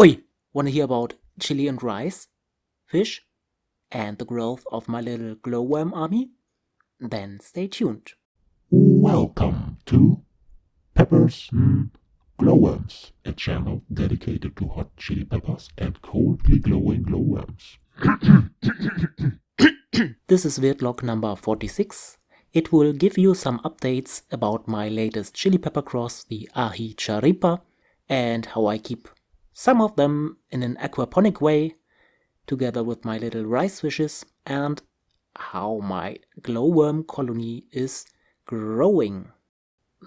Oi! Wanna hear about chili and rice, fish, and the growth of my little glowworm army? Then stay tuned. Welcome to Peppers and Glowworms, a channel dedicated to hot chili peppers and coldly glowing glowworms. This is Wirtlog number 46. It will give you some updates about my latest chili pepper cross, the Aji Charipa, and how I keep some of them in an aquaponic way, together with my little rice fishes, and how my glowworm colony is growing.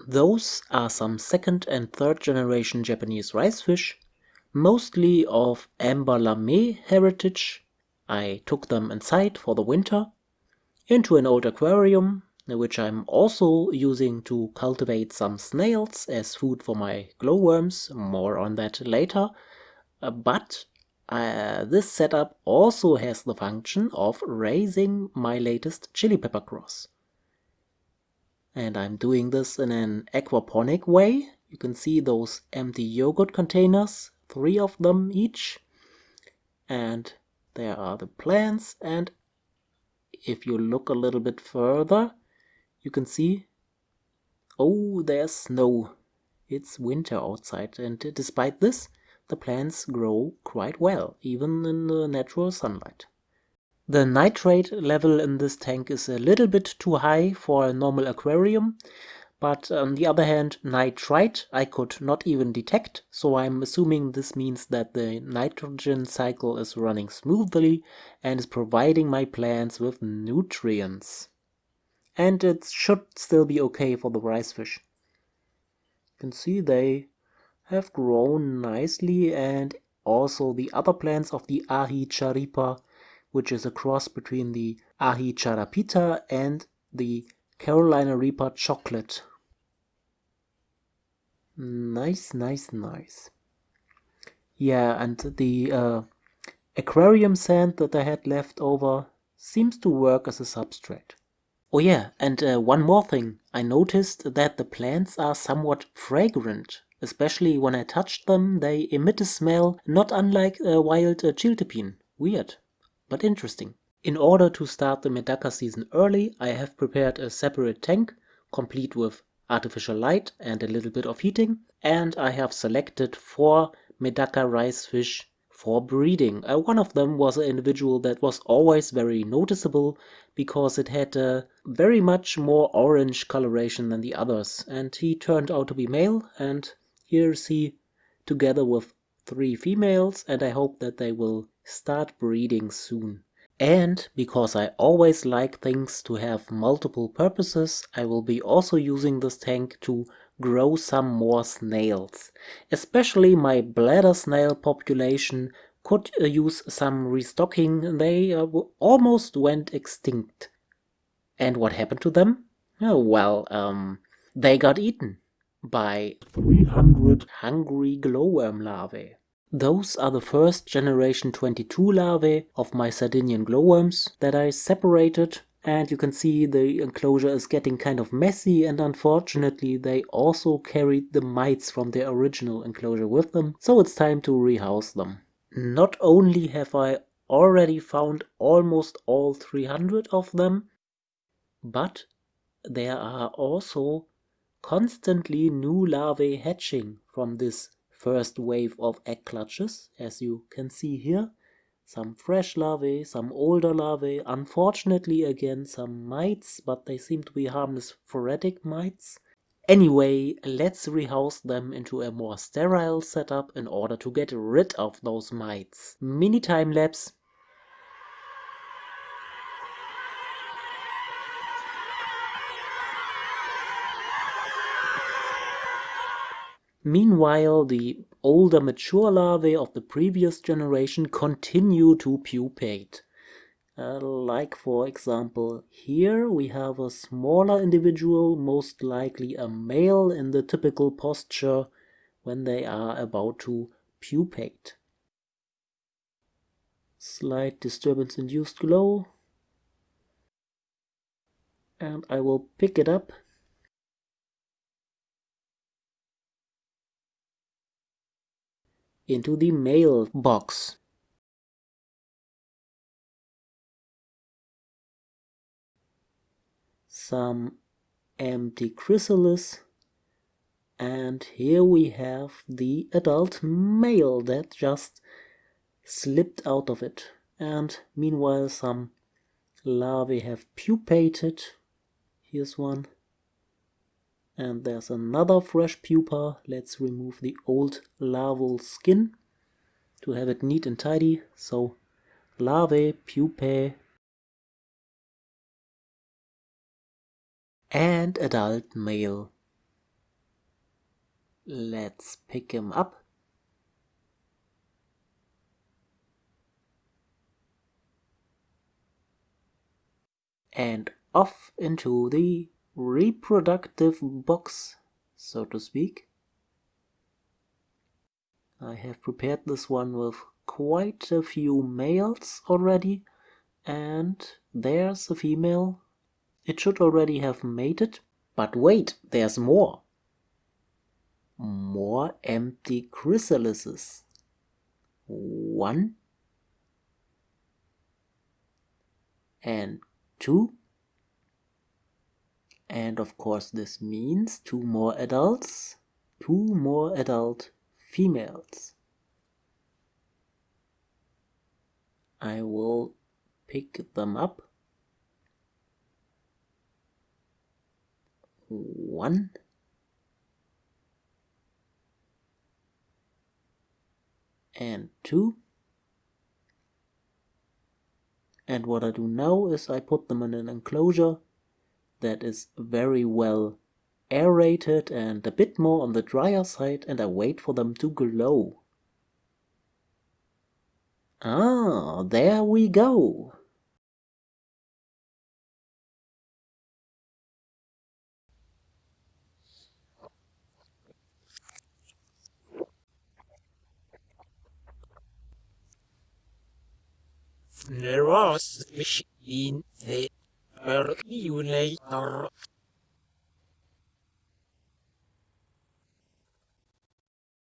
Those are some second and third generation Japanese rice fish, mostly of Amber Lame heritage. I took them inside for the winter, into an old aquarium, which I'm also using to cultivate some snails as food for my glowworms, more on that later. Uh, but uh, this setup also has the function of raising my latest chili pepper cross and I'm doing this in an aquaponic way. You can see those empty yogurt containers, three of them each. And there are the plants and if you look a little bit further, you can see, oh, there's snow. It's winter outside and despite this, the plants grow quite well, even in the natural sunlight. The nitrate level in this tank is a little bit too high for a normal aquarium, but on the other hand, nitrite I could not even detect, so I'm assuming this means that the nitrogen cycle is running smoothly and is providing my plants with nutrients. And it should still be okay for the rice fish. You can see they have grown nicely and also the other plants of the Aji Charipa which is a cross between the Aji Charapita and the Carolina Reaper chocolate. Nice, nice, nice. Yeah, and the uh, aquarium sand that I had left over seems to work as a substrate. Oh yeah, and uh, one more thing. I noticed that the plants are somewhat fragrant. Especially when I touched them, they emit a smell not unlike a wild uh. Weird but interesting. In order to start the Medaka season early, I have prepared a separate tank, complete with artificial light and a little bit of heating, and I have selected four Medaka rice fish for breeding. Uh, one of them was an individual that was always very noticeable because it had a very much more orange coloration than the others, and he turned out to be male, and here's he together with three females, and I hope that they will start breeding soon. And because I always like things to have multiple purposes, I will be also using this tank to grow some more snails. Especially my bladder snail population could uh, use some restocking, they uh, almost went extinct. And what happened to them? Oh, well, um, they got eaten by 300 hungry glowworm larvae. Those are the first generation 22 larvae of my Sardinian glowworms that I separated and you can see the enclosure is getting kind of messy and unfortunately they also carried the mites from their original enclosure with them, so it's time to rehouse them. Not only have I already found almost all 300 of them, but there are also constantly new larvae hatching from this first wave of egg clutches, as you can see here. Some fresh larvae, some older larvae, unfortunately again some mites, but they seem to be harmless phoretic mites. Anyway, let's rehouse them into a more sterile setup in order to get rid of those mites. Mini time lapse. Meanwhile, the older mature larvae of the previous generation continue to pupate. Uh, like for example here we have a smaller individual, most likely a male in the typical posture when they are about to pupate. Slight disturbance induced glow and I will pick it up into the mailbox. Some empty chrysalis. And here we have the adult male that just slipped out of it. And meanwhile some larvae have pupated. Here's one and there's another fresh pupa. Let's remove the old larval skin to have it neat and tidy. So larvae pupae and adult male. Let's pick him up. And off into the reproductive box, so to speak. I have prepared this one with quite a few males already, and there's a female. It should already have mated, but wait, there's more. More empty chrysalises. One and two. And of course this means two more adults, two more adult females. I will pick them up. One. And two. And what I do now is I put them in an enclosure that is very well aerated and a bit more on the drier side and I wait for them to glow. Ah, there we go. There was machine the percolator